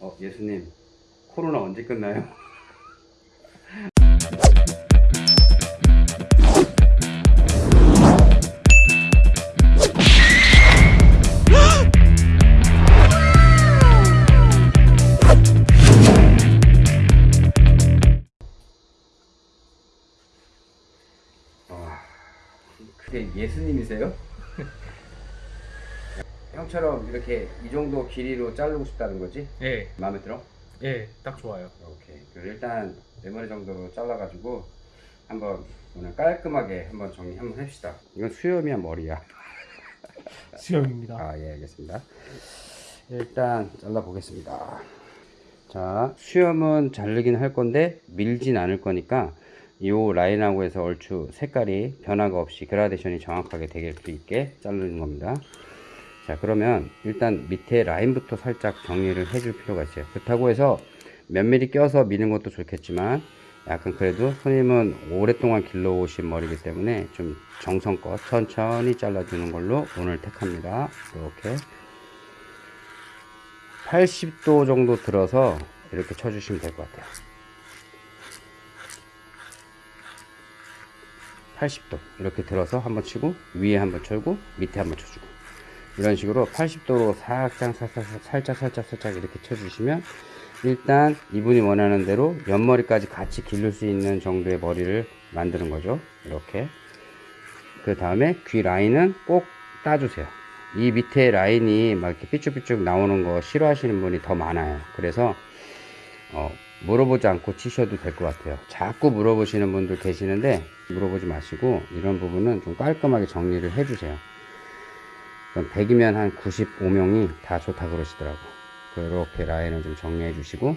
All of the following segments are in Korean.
어, 예수님, 코로나 언제 끝나요? 와, 그게 예수님이세요? 형처럼 이렇게 이 정도 길이로 자르고 싶다는 거지? 예, 마음에 들어? 예, 딱 좋아요. 오케이. 그럼 일단 내 머리 정도로 잘라가지고 한번 오늘 깔끔하게 한번 정리 한번 합시다. 이건 수염이야 머리야. 수영입니다. 아 예 알겠습니다. 일단 잘라 보겠습니다. 자 수염은 자르긴 할 건데 밀진 않을 거니까 이 라인하고 해서 얼추 색깔이 변화가 없이 그라데이션이 정확하게 되게 수 있게 자르는 겁니다. 자 그러면 일단 밑에 라인부터 살짝 정리를 해줄 필요가 있어요. 그렇다고 해서 몇 미리 껴서 미는 것도 좋겠지만 약간 그래도 손님은 오랫동안 길러오신 머리이기 때문에 좀 정성껏 천천히 잘라주는 걸로 오늘 택합니다. 이렇게 80도 정도 들어서 이렇게 쳐주시면 될 것 같아요. 80도 이렇게 들어서 한번 치고 위에 한번 쳐고 밑에 한번 쳐주고 이런 식으로 80도로 살짝 살짝 살짝 살짝 살짝 이렇게 쳐주시면 일단 이분이 원하는 대로 옆머리까지 같이 기를 수 있는 정도의 머리를 만드는 거죠. 이렇게. 그 다음에 귀 라인은 꼭 따주세요. 이 밑에 라인이 막 이렇게 삐쭉삐쭉 나오는 거 싫어하시는 분이 더 많아요. 그래서 어, 물어보지 않고 치셔도 될 것 같아요. 자꾸 물어보시는 분들 계시는데 물어보지 마시고 이런 부분은 좀 깔끔하게 정리를 해주세요 100이면 한 95명이 다 좋다 그러시더라고. 그렇게 라인을 좀 정리해 주시고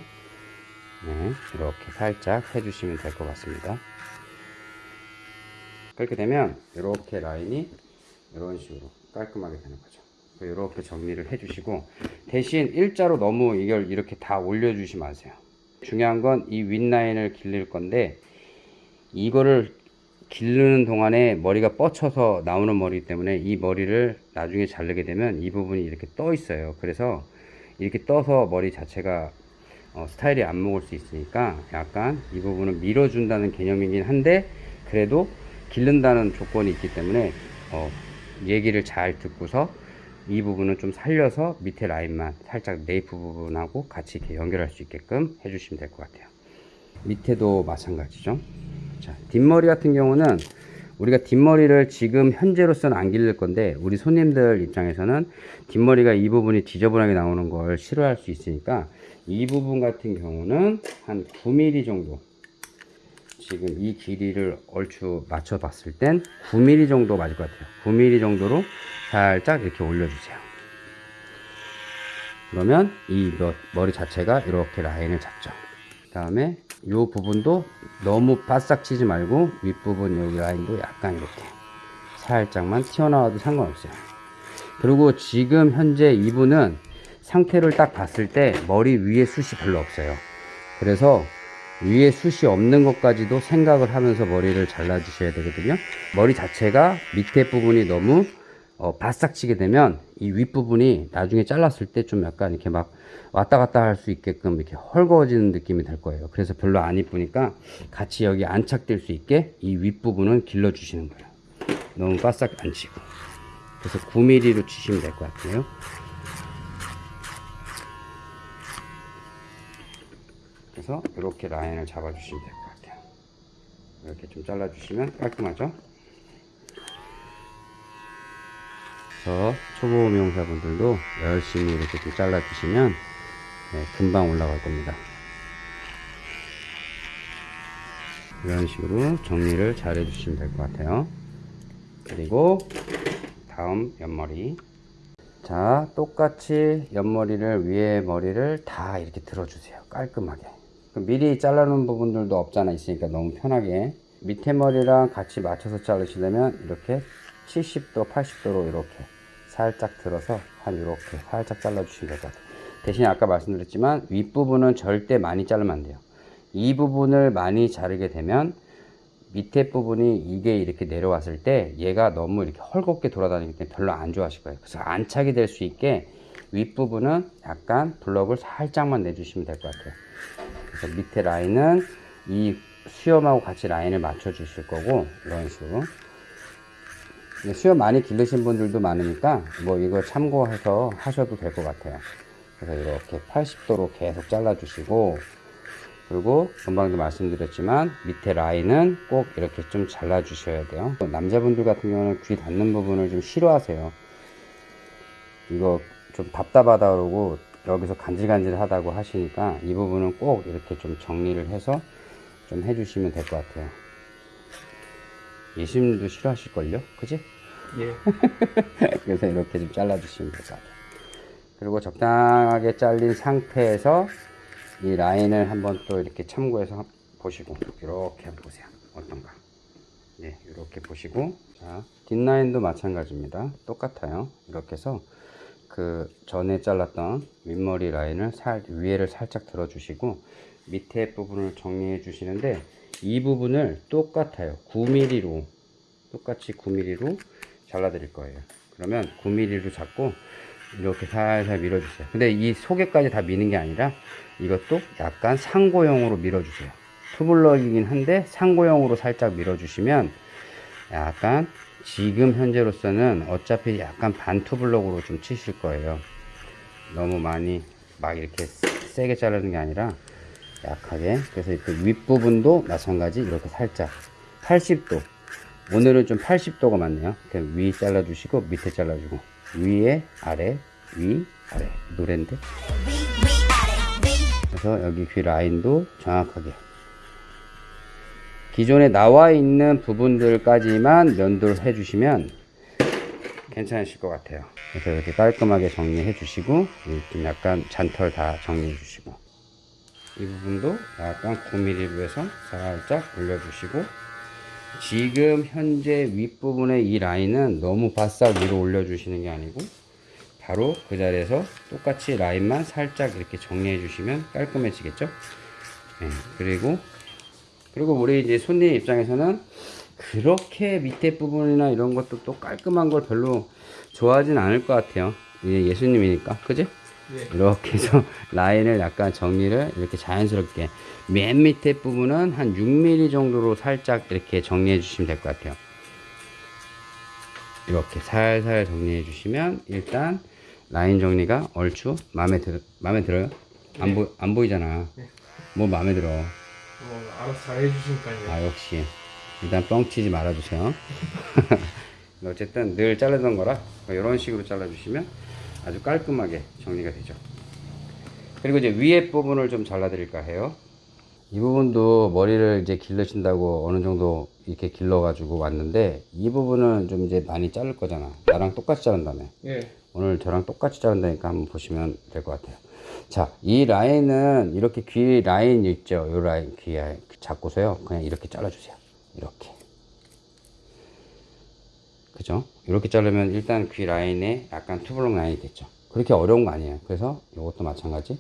네, 이렇게 살짝 해주시면 될 것 같습니다. 그렇게 되면 이렇게 라인이 이런 식으로 깔끔하게 되는 거죠. 이렇게 정리를 해 주시고 대신 일자로 너무 이걸 이렇게 다 올려 주시지 마세요. 중요한 건 이 윗라인을 길릴 건데 이거를 기르는 동안에 머리가 뻗쳐서 나오는 머리이기 때문에 이 머리를 나중에 자르게 되면 이 부분이 이렇게 떠 있어요. 그래서 이렇게 떠서 머리 자체가 어, 스타일이 안 먹을 수 있으니까 약간 이 부분은 밀어준다는 개념이긴 한데 그래도 기른다는 조건이 있기 때문에 어, 얘기를 잘 듣고서 이 부분은 좀 살려서 밑에 라인만 살짝 네이프 부분하고 같이 이렇게 연결할 수 있게끔 해주시면 될 것 같아요. 밑에도 마찬가지죠 자, 뒷머리 같은 경우는 우리가 뒷머리를 지금 현재로서는 안 기를 건데 우리 손님들 입장에서는 뒷머리가 이 부분이 지저분하게 나오는 걸 싫어할 수 있으니까 이 부분 같은 경우는 한 9mm 정도 지금 이 길이를 얼추 맞춰 봤을 땐 9mm 정도 맞을 것 같아요. 9mm 정도로 살짝 이렇게 올려주세요. 그러면 이 머리 자체가 이렇게 라인을 잡죠. 그 다음에 이 부분도 너무 바싹 치지 말고 윗부분 여기 라인도 약간 이렇게 살짝만 튀어나와도 상관없어요. 그리고 지금 현재 이분은 상태를 딱 봤을 때 머리 위에 숱이 별로 없어요. 그래서 위에 숱이 없는 것까지도 생각을 하면서 머리를 잘라 주셔야 되거든요. 머리 자체가 밑에 부분이 너무 어, 바싹 치게 되면 이 윗부분이 나중에 잘랐을 때 좀 약간 이렇게 막 왔다 갔다 할 수 있게끔 이렇게 헐거워지는 느낌이 될 거예요. 그래서 별로 안 이쁘니까 같이 여기 안착될 수 있게 이 윗부분은 길러 주시는 거예요. 너무 바싹 안 치고. 그래서 9mm로 치시면 될 것 같아요. 그래서 이렇게 라인을 잡아 주시면 될 것 같아요. 이렇게 좀 잘라 주시면 깔끔하죠 그래서 초보 미용사분들도 열심히 이렇게 좀 잘라 주시면 네, 금방 올라갈 겁니다. 이런 식으로 정리를 잘 해주시면 될 것 같아요. 그리고 다음 옆머리. 자 똑같이 옆머리를 위에 머리를 다 이렇게 들어주세요. 깔끔하게. 미리 잘라놓은 부분들도 없잖아 있으니까 너무 편하게. 밑에 머리랑 같이 맞춰서 자르시려면 이렇게 70도 80도로 이렇게 살짝 들어서 한 이렇게 살짝 잘라 주시면 될 것 같아요. 대신 아까 말씀드렸지만 윗부분은 절대 많이 자르면 안 돼요. 이 부분을 많이 자르게 되면 밑에 부분이 이게 이렇게 내려왔을 때 얘가 너무 이렇게 헐겁게 돌아다니기 때문에 별로 안 좋아하실 거예요. 그래서 안착이 될 수 있게 윗부분은 약간 블럭을 살짝만 내주시면 될 것 같아요. 그래서 밑에 라인은 이 수염하고 같이 라인을 맞춰 주실 거고 이런 식으로 수염 많이 기르신 분들도 많으니까 뭐 이거 참고해서 하셔도 될 것 같아요. 그래서 이렇게 80도로 계속 잘라 주시고 그리고 금방도 말씀드렸지만 밑에 라인은 꼭 이렇게 좀 잘라 주셔야 돼요. 남자분들 같은 경우는 귀 닿는 부분을 좀 싫어하세요. 이거 좀 답답하다 그러고 여기서 간질간질 하다고 하시니까 이 부분은 꼭 이렇게 좀 정리를 해서 좀 해주시면 될 것 같아요. 예수님도 싫어하실걸요? 그지? 예. 그래서 이렇게 좀 잘라주시면 될 것 같아요. 그리고 적당하게 잘린 상태에서 이 라인을 한번 또 이렇게 참고해서 보시고 이렇게 한번 보세요. 어떤가? 네, 이렇게 보시고 자 뒷라인도 마찬가지입니다. 똑같아요. 이렇게 해서 그 전에 잘랐던 윗머리 라인을 살 위에를 살짝 들어주시고 밑에 부분을 정리해 주시는데 이 부분을 똑같아요. 9mm로 똑같이 9mm로 잘라 드릴 거예요. 그러면 9mm로 잡고 이렇게 살살 밀어주세요. 근데 이 속에까지 다 미는 게 아니라 이것도 약간 상고형으로 밀어주세요. 투블럭이긴 한데 상고형으로 살짝 밀어주시면 약간 지금 현재로서는 어차피 약간 반 투블럭으로 좀 치실 거예요. 너무 많이 막 이렇게 세게 자르는 게 아니라 약하게 그래서 그 윗부분도 마찬가지 이렇게 살짝 80도 오늘은 좀 80도가 맞네요. 이렇게 위 잘라주시고 밑에 잘라주고. 위에 아래 위 아래. 노랜데? 그래서 여기 귀 라인도 정확하게. 기존에 나와 있는 부분들까지만 면도를 해주시면 괜찮으실 것 같아요. 그래서 이렇게 깔끔하게 정리해 주시고 좀 약간 잔털 다 정리해 주시고. 이 부분도 약간 9mm로 해서 살짝 올려주시고 지금 현재 윗부분의 이 라인은 너무 바싹 위로 올려주시는 게 아니고 바로 그 자리에서 똑같이 라인만 살짝 이렇게 정리해 주시면 깔끔해지겠죠? 네, 그리고 그리고 우리 이제 손님 입장에서는 그렇게 밑에 부분이나 이런 것도 또 깔끔한 걸 별로 좋아하진 않을 것 같아요. 이게 예수님이니까. 그지? 예. 이렇게 해서 라인을 약간 정리를 이렇게 자연스럽게 맨 밑에 부분은 한 6mm 정도로 살짝 이렇게 정리해 주시면 될 것 같아요 이렇게 살살 정리해 주시면 일단 라인 정리가 얼추 마음에 들 마음에 들어요? 안, 네. 보, 안 보이잖아 네. 뭐 마음에 들어 뭐 알아서 잘 해주시니까요. 아 역시 일단 뻥치지 말아주세요 어쨌든 늘 자르던 거라 이런 식으로 잘라주시면 아주 깔끔하게 정리가 되죠 그리고 이제 위에 부분을 좀 잘라 드릴까 해요 이 부분도 머리를 이제 길러신다고 어느 정도 이렇게 길러 가지고 왔는데 이 부분은 좀 이제 많이 자를 거잖아 나랑 똑같이 자른다며 예. 오늘 저랑 똑같이 자른다니까 한번 보시면 될 것 같아요. 자, 이 라인은 이렇게 귀 라인 있죠? 이 라인 귀 라인 잡고서요. 그냥 이렇게 잘라 주세요. 이렇게. 그죠? 이렇게 자르면 일단 귀 라인에 약간 투블럭 라인이 됐죠. 그렇게 어려운 거 아니에요. 그래서 이것도 마찬가지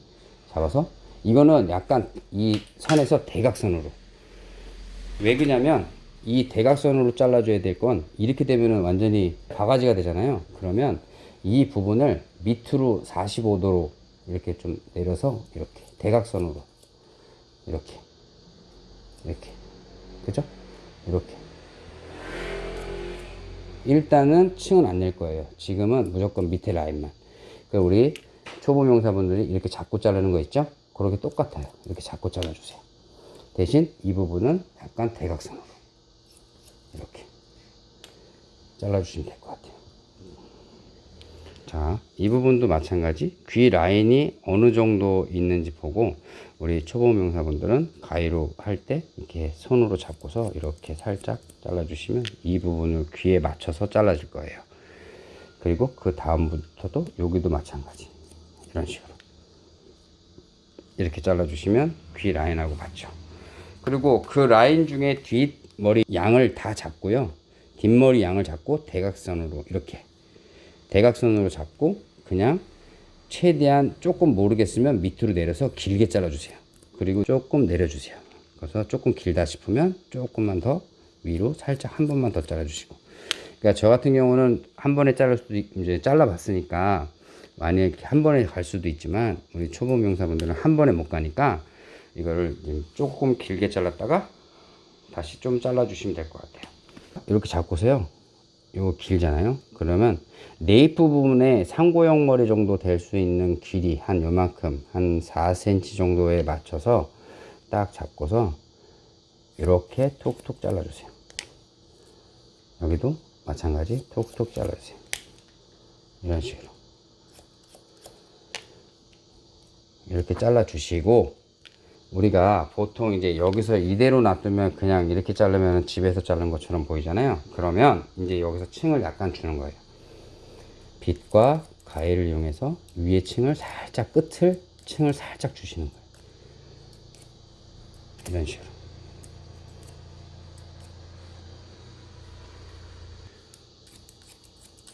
잡아서 이거는 약간 이 선에서 대각선으로 왜 그러냐면 이 대각선으로 잘라줘야 될 건 이렇게 되면은 완전히 바가지가 되잖아요. 그러면 이 부분을 밑으로 45도로 이렇게 좀 내려서 이렇게 대각선으로 이렇게 이렇게 그죠? 이렇게 일단은 층은 안 낼 거예요. 지금은 무조건 밑에 라인만. 그 우리 초보 명사분들이 이렇게 잡고 자르는 거 있죠? 그렇게 똑같아요. 이렇게 잡고 잘라 주세요. 대신 이 부분은 약간 대각선으로 이렇게 잘라 주시면 될 것 같아요. 자, 이 부분도 마찬가지 귀 라인이 어느 정도 있는지 보고 우리 초보 명사분들은 가위로 할 때 이렇게 손으로 잡고서 이렇게 살짝 잘라주시면 이 부분을 귀에 맞춰서 잘라줄 거예요. 그리고 그 다음부터도 여기도 마찬가지 이런 식으로 이렇게 잘라주시면 귀 라인하고 맞죠. 그리고 그 라인 중에 뒷머리 양을 다 잡고요. 뒷머리 양을 잡고 대각선으로 이렇게 대각선으로 잡고 그냥 최대한 조금 모르겠으면 밑으로 내려서 길게 잘라주세요. 그리고 조금 내려주세요. 그래서 조금 길다 싶으면 조금만 더 위로 살짝 한 번만 더 잘라주시고. 그러니까 저 같은 경우는 한 번에 자를 수도 있- 이제 잘라봤으니까 만약에 한 번에 갈 수도 있지만 우리 초보 명사분들은 한 번에 못 가니까 이거를 조금 길게 잘랐다가 다시 좀 잘라 주시면 될 것 같아요 이렇게 잡고서요 이거 길잖아요. 그러면 네이프 부분에 상고형 머리 정도 될 수 있는 길이 한 요만큼 한 4cm 정도에 맞춰서 딱 잡고서 이렇게 톡톡 잘라주세요. 여기도 마찬가지 톡톡 잘라주세요. 이런 식으로. 이렇게 잘라 주시고 우리가 보통 이제 여기서 이대로 놔두면 그냥 이렇게 자르면 집에서 자른 것처럼 보이잖아요. 그러면 이제 여기서 층을 약간 주는 거예요. 빗과 가위를 이용해서 위에 층을 살짝 끝을 층을 살짝 주시는 거예요. 이런 식으로.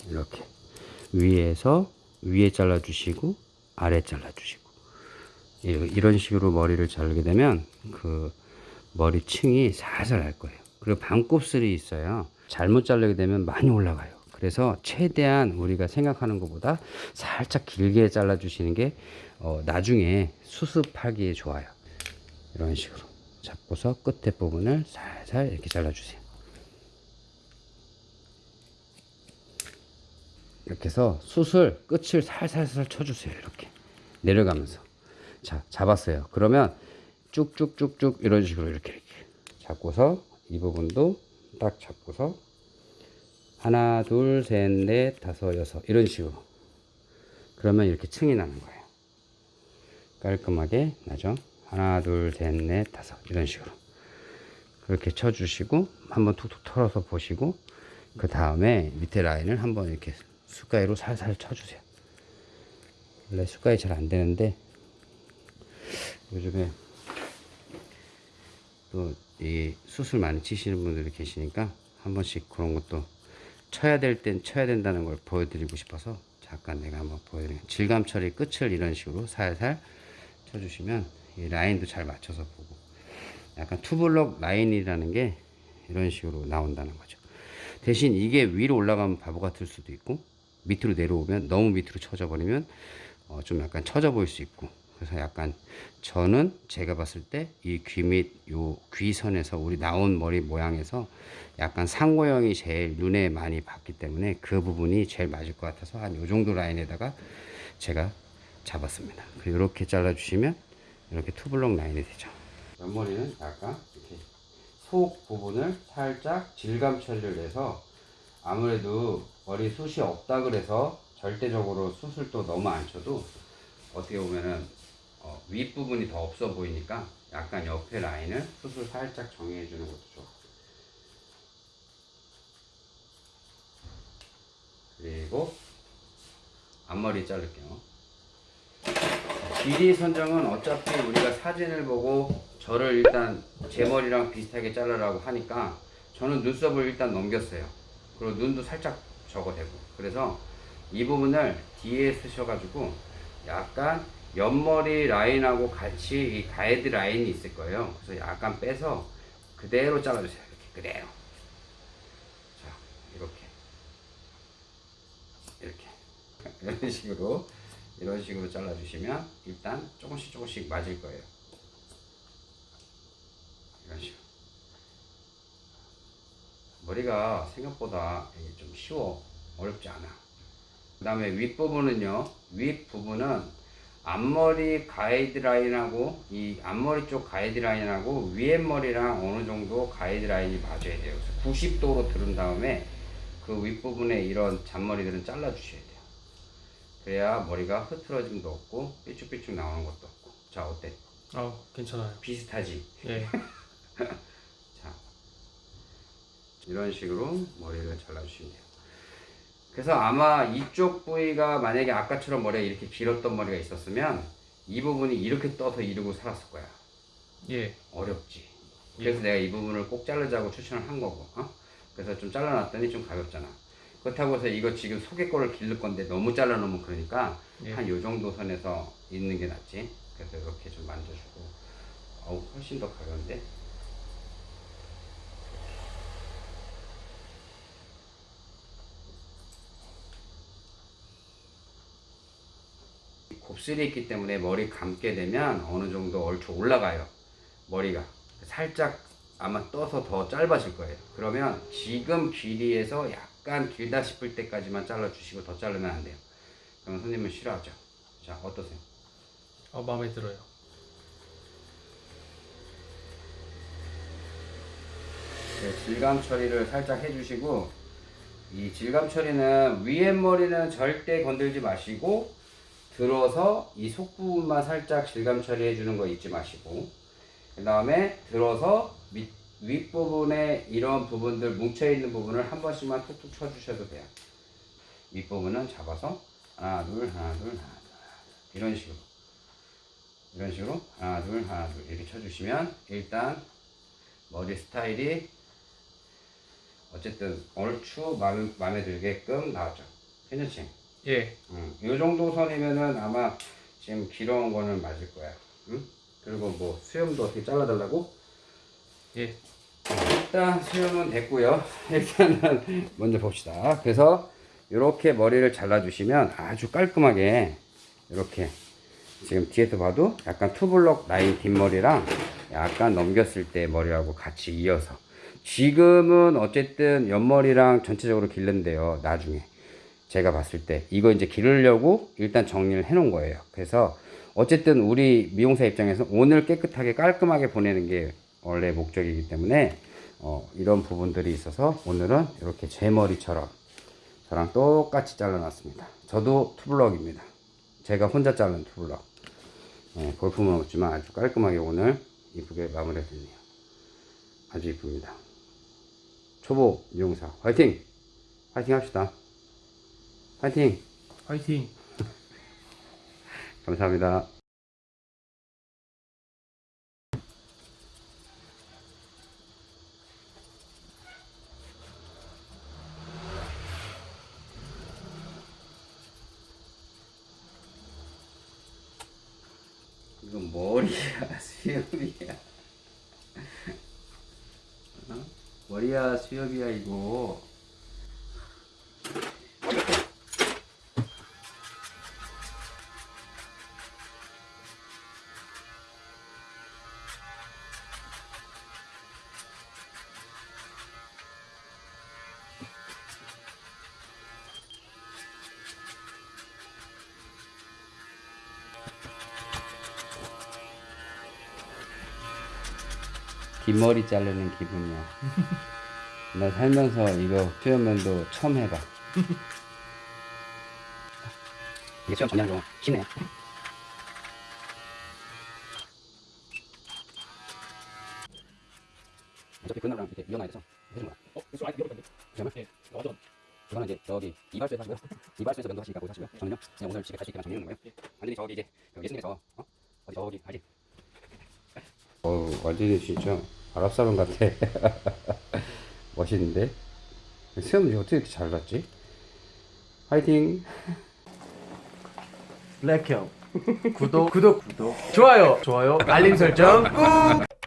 이렇게. 위에서 위에 잘라 주시고 아래 잘라 주시고 이런 식으로 머리를 자르게 되면 그 머리층이 살살 날 거예요. 그리고 반곱슬이 있어요. 잘못 자르게 되면 많이 올라가요. 그래서 최대한 우리가 생각하는 것보다 살짝 길게 잘라 주시는 게 어, 나중에 수습하기에 좋아요. 이런 식으로 잡고서 끝에 부분을 살살 이렇게 잘라 주세요. 이렇게 해서 숯을 끝을 살살살 쳐주세요. 이렇게 내려가면서 자 잡았어요. 그러면 쭉쭉쭉쭉 이런 식으로 이렇게 이렇게 잡고서 이 부분도 딱 잡고서 하나 둘 셋 넷 다섯 여섯 이런 식으로 그러면 이렇게 층이 나는 거예요. 깔끔하게 나죠. 하나 둘 셋 넷 다섯 이런 식으로 그렇게 쳐주시고 한번 툭툭 털어서 보시고 그 다음에 밑에 라인을 한번 이렇게 숟가위로 살살 쳐주세요. 원래 숟가위 잘 안 되는데 요즘에 또 이 수술 많이 치시는 분들이 계시니까 한 번씩 그런 것도 쳐야 될 땐 쳐야 된다는 걸 보여드리고 싶어서 잠깐 내가 한번 보여드리면 질감 처리 끝을 이런 식으로 살살 쳐주시면 이 라인도 잘 맞춰서 보고 약간 투블럭 라인이라는 게 이런 식으로 나온다는 거죠. 대신 이게 위로 올라가면 바보 같을 수도 있고 밑으로 내려오면 너무 밑으로 쳐져 버리면 어, 좀 약간 처져 보일 수 있고 그래서 약간 저는 제가 봤을 때 이 귀 밑 요 귀선에서 우리 나온 머리 모양에서 약간 상고형이 제일 눈에 많이 봤기 때문에 그 부분이 제일 맞을 것 같아서 한 요 정도 라인에다가 제가 잡았습니다. 이렇게 잘라 주시면 이렇게 투블럭 라인이 되죠. 옆머리는 약간 이렇게 속 부분을 살짝 질감 처리를 해서 아무래도 머리 숱이 없다 그래서 절대적으로 또 너무 안 쳐도 어떻게 보면은 어, 윗부분이 더 없어 보이니까 약간 옆에 라인을 숱을 살짝 정리해 주는 것도 좋아. 그리고 앞머리 자를게요. 길이 선정은 어차피 우리가 사진을 보고 저를 일단 제 머리랑 비슷하게 자르라고 하니까 저는 눈썹을 일단 넘겼어요. 그리고 눈도 살짝 적어대고. 그래서 이 부분을 뒤에 쓰셔가지고 약간 옆머리 라인하고 같이 이 가이드 라인이 있을 거예요. 그래서 약간 빼서 그대로 잘라주세요. 이렇게 그대로. 자, 이렇게. 이렇게. 이런 식으로 이런 식으로 잘라주시면 일단 조금씩 조금씩 맞을 거예요. 이런 식으로. 머리가 생각보다 좀 쉬워. 어렵지 않아. 그 다음에 윗부분은요. 윗부분은 앞머리 가이드라인하고 이 앞머리 쪽 가이드라인하고 위에 머리랑 어느 정도 가이드라인이 맞아야 돼요. 그래서 90도로 들은 다음에 그 윗부분에 이런 잔머리들은 잘라 주셔야 돼요. 그래야 머리가 흐트러짐도 없고 삐쭉삐쭉 나오는 것도 없고. 자, 어때? 아 괜찮아요. 비슷하지? 예. 자, 이런 식으로 머리를 잘라주시면 돼요. 그래서 아마 이쪽 부위가 만약에 아까처럼 머리가 이렇게 길었던 머리가 있었으면 이 부분이 이렇게 떠서 이러고 살았을 거야. 예. 어렵지. 그래서 내가 이 부분을 꼭 자르자고 추천을 한 거고. 어? 그래서 좀 잘라놨더니 좀 가볍잖아. 그렇다고 해서 이거 지금 속에 거를 기를 건데 너무 잘라놓으면 그러니까 예. 한요 정도 선에서 있는 게 낫지. 그래서 이렇게 좀 만져주고. 어우, 훨씬 더 가벼운데? 곱슬이 있기 때문에 머리 감게 되면 어느 정도 얼추 올라가요. 머리가 살짝 아마 떠서 더 짧아질 거예요. 그러면 지금 길이에서 약간 길다 싶을 때까지만 잘라주시고 더 자르면 안 돼요. 그러면 손님은 싫어하죠. 자 어떠세요? 어, 마음에 들어요. 네, 질감 처리를 살짝 해주시고 이 질감 처리는 위에 머리는 절대 건들지 마시고 들어서 이 속 부분만 살짝 질감 처리해 주는 거 잊지 마시고 그 다음에 들어서 밑, 윗부분에 이런 부분들 뭉쳐 있는 부분을 한 번씩만 툭툭 쳐 주셔도 돼요 윗부분은 잡아서 하나 둘 하나 둘 하나 둘 이런 식으로 이런 식으로 하나 둘 하나 둘 이렇게 쳐 주시면 일단 머리 스타일이 어쨌든 얼추 마음에, 마음에 들게끔 나왔죠. 괜찮지? 예. 응. 이 정도 선이면은 아마 지금 길어온 거는 맞을 거야. 응? 그리고 뭐 수염도 어떻게 잘라달라고? 예. 일단 수염은 됐고요. 일단은 먼저 봅시다. 그래서 이렇게 머리를 잘라주시면 아주 깔끔하게 이렇게 지금 뒤에서 봐도 약간 투블럭 라인 뒷머리랑 약간 넘겼을 때 머리하고 같이 이어서 지금은 어쨌든 옆머리랑 전체적으로 길른데요. 나중에 제가 봤을 때 이거 이제 기르려고 일단 정리를 해 놓은 거예요. 그래서 어쨌든 우리 미용사 입장에서 오늘 깨끗하게 깔끔하게 보내는 게 원래 목적이기 때문에 어, 이런 부분들이 있어서 오늘은 이렇게 제 머리처럼 저랑 똑같이 잘라놨습니다. 저도 투블럭입니다. 제가 혼자 자른 투블럭. 예, 볼품은 없지만 아주 깔끔하게 오늘 이쁘게 마무리했네요. 아주 이쁩니다. 초보 미용사 화이팅! 화이팅 합시다. 화이팅! 화이팅. 감사합니다. 이거 머리야 수염이야 어? 머리야 수염이야 이거 긴 머리 자르는 기분이야. 나 살면서 이거 수염면도 처음 해봐. 이게 수염 정리하는 거 쉽네. 어차피 그날랑 이렇게 이어놔야 돼서 해준 거야. 어, 이거 아직 열었는데. 잠깐만. 예. 완전. 이거는 이제 저기 이발소에서 하시고요. 이발소에서 면도하시니까 거기서 하시고요. 저는요 그냥 오늘 집에 갈수 있게만 정리하는 거예요. 완전히 저기 이제 그 예수님께서 어? 어디 저기 알지? 어우 완전히 진짜 아랍 사람 같아. 멋있는데? 수염이 어떻게 이렇게 잘 났지? 화이팅! 블랙형. 구독, 구독, 구독. 좋아요, 좋아요. 알림 설정 꾹.